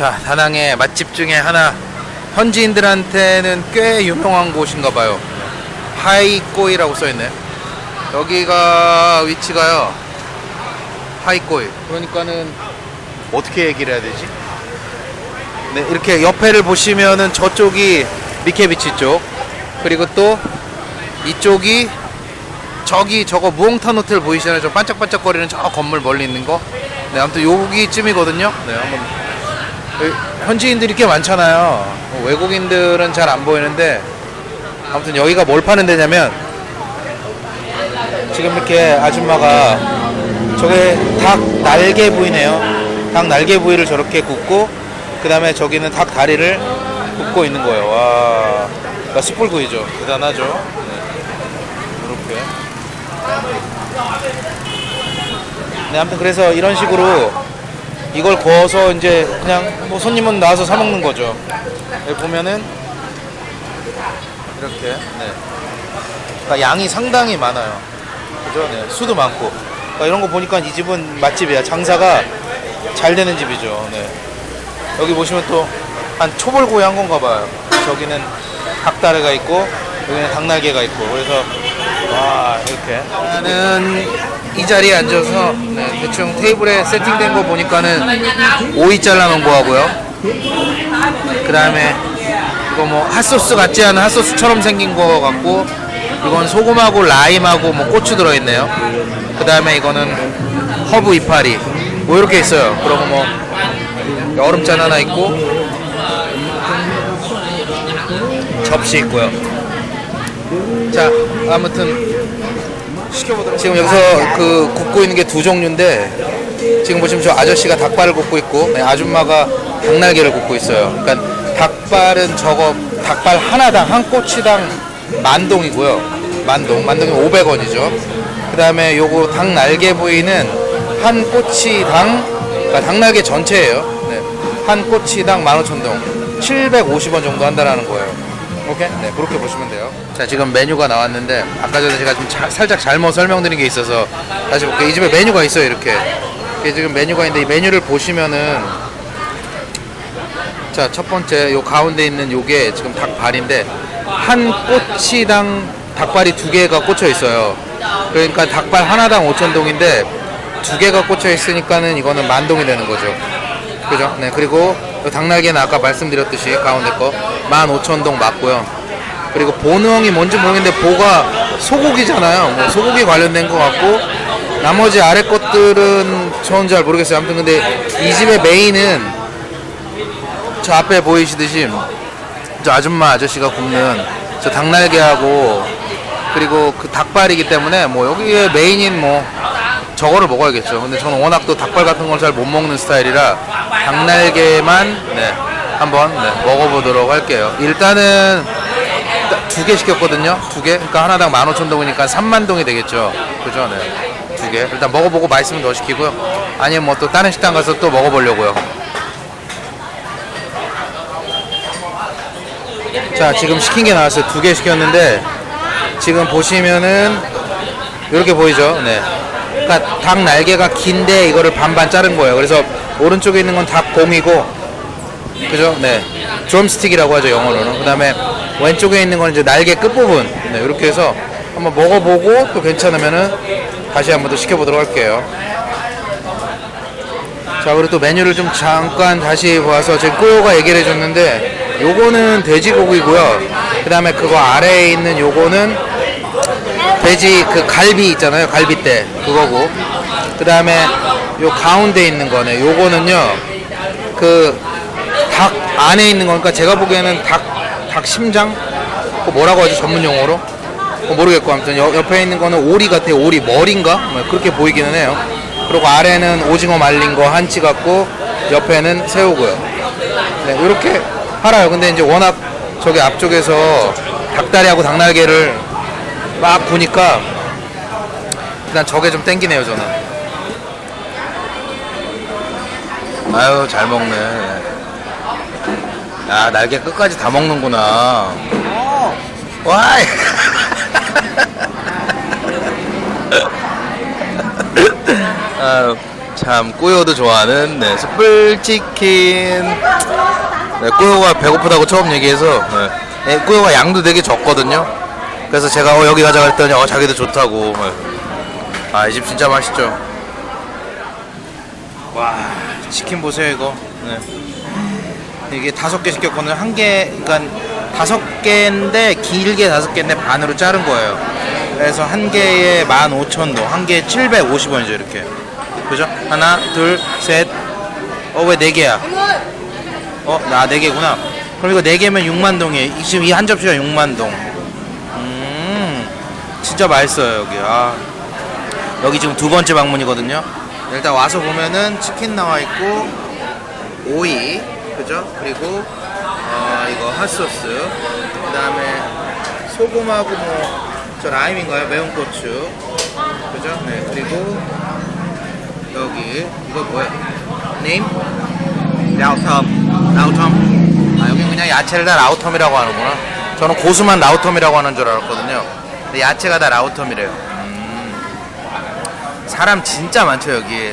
자, 다낭의 맛집 중에 하나 현지인들한테는 꽤 유명한 곳인가 봐요. 하이꼬이라고 써 있네. 여기가 위치가요. 하이꼬이. 그러니까는 어떻게 얘기를 해야 되지? 네, 이렇게 옆에를 보시면은 저쪽이 미케비치 쪽. 그리고 또 이쪽이 저기 저거 무홍탄 호텔 보이시나요? 저 반짝반짝거리는 저 건물 멀리 있는 거. 네, 아무튼 여기쯤이거든요. 네, 한번 여기 현지인들이 꽤 많잖아요. 뭐 외국인들은 잘 안 보이는데 아무튼 여기가 뭘 파는 데냐면 지금 이렇게 아줌마가 저게 닭 날개 부위네요. 닭 날개 부위를 저렇게 굽고 그 다음에 저기는 닭 다리를 굽고 있는 거예요. 와, 그러니까 숯불구이죠. 대단하죠. 네. 이렇게. 네, 아무튼 그래서 이런 식으로 이걸 구워서 이제 그냥 뭐 손님은 나와서 사 먹는 거죠. 여기 보면은 이렇게 네. 그러니까 양이 상당히 많아요. 그죠? 네. 수도 많고. 그러니까 이런 거 보니까 이 집은 맛집이야. 장사가 잘 되는 집이죠. 네. 여기 보시면 또 한 초벌구이 한 건가 봐요. 저기는 닭다리가 있고 여기는 닭날개가 있고 그래서 와 이렇게 나는 이 자리에 앉아서 네, 대충 테이블에 세팅된 거 보니까는 오이 잘라놓은 거 하고요 그 다음에 이거 뭐 핫소스 같지 않은 핫소스처럼 생긴 거 같고 이건 소금하고 라임하고 뭐 고추 들어있네요. 그 다음에 이거는 허브 이파리. 뭐 이렇게 있어요. 그리고 뭐 얼음잔 하나 있고 접시 있고요. 자 아무튼 지금 여기서 그 굽고 있는 게 두 종류인데 지금 보시면 저 아저씨가 닭발을 굽고 있고 네, 아줌마가 닭날개를 굽고 있어요. 그러니까 닭발은 저거 닭발 하나당 한 꼬치당 만동이고요. 만동, 만동이 500원이죠. 그 다음에 요거 닭 날개 부위는 한 꼬치당 그러니까 닭 날개 전체예요. 네, 한 꼬치당 15,000동, 750원 정도 한다라는 거예요. 오케이? 네, 그렇게 보시면 돼요. 자, 지금 메뉴가 나왔는데 아까 전에 제가 좀 자- 살짝 잘못 설명드린 게 있어서 다시 볼게요. 이 집에 메뉴가 있어요, 이렇게. 이게 지금 메뉴가 있는데 이 메뉴를 보시면은 자, 첫 번째 요 가운데 있는 요게 지금 닭발인데 한 꼬치당 닭발이 두 개가 꽂혀 있어요. 그러니까 닭발 하나당 5,000동인데 두 개가 꽂혀 있으니까는 이거는 만동이 되는 거죠. 그죠? 네, 그리고 요 닭날개는 아까 말씀드렸듯이 가운데 거 15,000동 맞고요. 그리고 보능이 뭔지 모르겠는데 보가 소고기잖아요. 뭐 소고기 관련된 것 같고 나머지 아래 것들은 저는 잘 모르겠어요. 아무튼 근데 이 집의 메인은 저 앞에 보이시듯이 저 아줌마 아저씨가 굽는 저 닭날개하고 그리고 그 닭발이기 때문에 뭐 여기에 메인인 뭐 저거를 먹어야겠죠. 근데 저는 워낙 또 닭발 같은 걸 잘 못 먹는 스타일이라 닭날개만 네, 한번 네, 먹어보도록 할게요. 일단은 두 개 시켰거든요. 두 개. 그러니까 하나당 15,000동이니까 3만 동이 되겠죠. 그죠? 네. 두 개. 일단 먹어보고 맛있으면 더 시키고요. 아니면 뭐 또 다른 식당 가서 또 먹어보려고요. 자, 지금 시킨 게 나왔어요. 두 개 시켰는데 지금 보시면은 이렇게 보이죠? 네. 그러니까 닭 날개가 긴데 이거를 반반 자른 거예요. 그래서 오른쪽에 있는 건 닭봉이고 그죠? 네. 드럼스틱이라고 하죠, 영어로는. 그 다음에 왼쪽에 있는 건 이제 날개 끝부분. 네, 이렇게 해서 한번 먹어보고 또 괜찮으면은 다시 한번 더 시켜보도록 할게요. 자, 그리고 또 메뉴를 좀 잠깐 다시 봐서 지금 꼬요가 얘기를 해줬는데 요거는 돼지고기고요. 그 다음에 그거 아래에 있는 요거는 돼지 그 갈비 있잖아요. 갈비대 그거고. 그 다음에 요 가운데 있는 거네. 요거는요. 그 닭 안에 있는 거니까 제가 보기에는 닭, 닭 심장? 그 뭐라고 하죠 전문 용어로? 뭐 모르겠고 아무튼 여- 옆에 있는 거는 오리 같아요 오리 머리인가? 뭐 그렇게 보이기는 해요 그리고 아래는 오징어 말린 거 한치 같고 옆에는 새우고요 네 이렇게 팔아요. 근데 이제 워낙 저기 앞쪽에서 닭다리하고 닭날개를 막 보니까 일단 저게 좀 땡기네요 저는. 아유 잘 먹네. 야 날개 끝까지 다 먹는구나. 와이. 아유 참 꾸요도 좋아하는 네, 숯불치킨 네, 꾸요가 배고프다고 처음 얘기해서 네. 네, 꾸요가 양도 되게 적거든요. 그래서 제가 어, 여기 가자 그랬더니 어, 자기도 좋다고. 네. 아이 집 진짜 맛있죠. 와 치킨 보세요 이거. 네. 이게 다섯 개 시켰거든요. 한개 그러니까 다섯 개인데 길게 다섯 개인데 반으로 자른 거예요. 그래서 한 개에 15,000도 한 개에 750원이죠 이렇게. 그죠? 하나 둘셋어 왜 네 개야 어나네 개구나 그럼 이거 네 개면 6만 동이에요 지금 이 한 접시가 6만 동 음 진짜 맛있어요 여기 아 여기 지금 두 번째 방문이거든요. 일단 와서 보면은 치킨 나와 있고 오이 그죠? 그리고 어 이거 핫소스 그 다음에 소금하고 뭐 저 라임인가요? 매운 고추 그죠? 네 그리고 여기 이거 뭐야? 네임? rau thơm rau thơm 아 여기 그냥 야채를 다 rau thơm이라고 하는구나. 저는 고수만 rau thơm이라고 하는 줄 알았거든요. 근데 야채가 다 rau thơm이래요. 사람 진짜 많죠 여기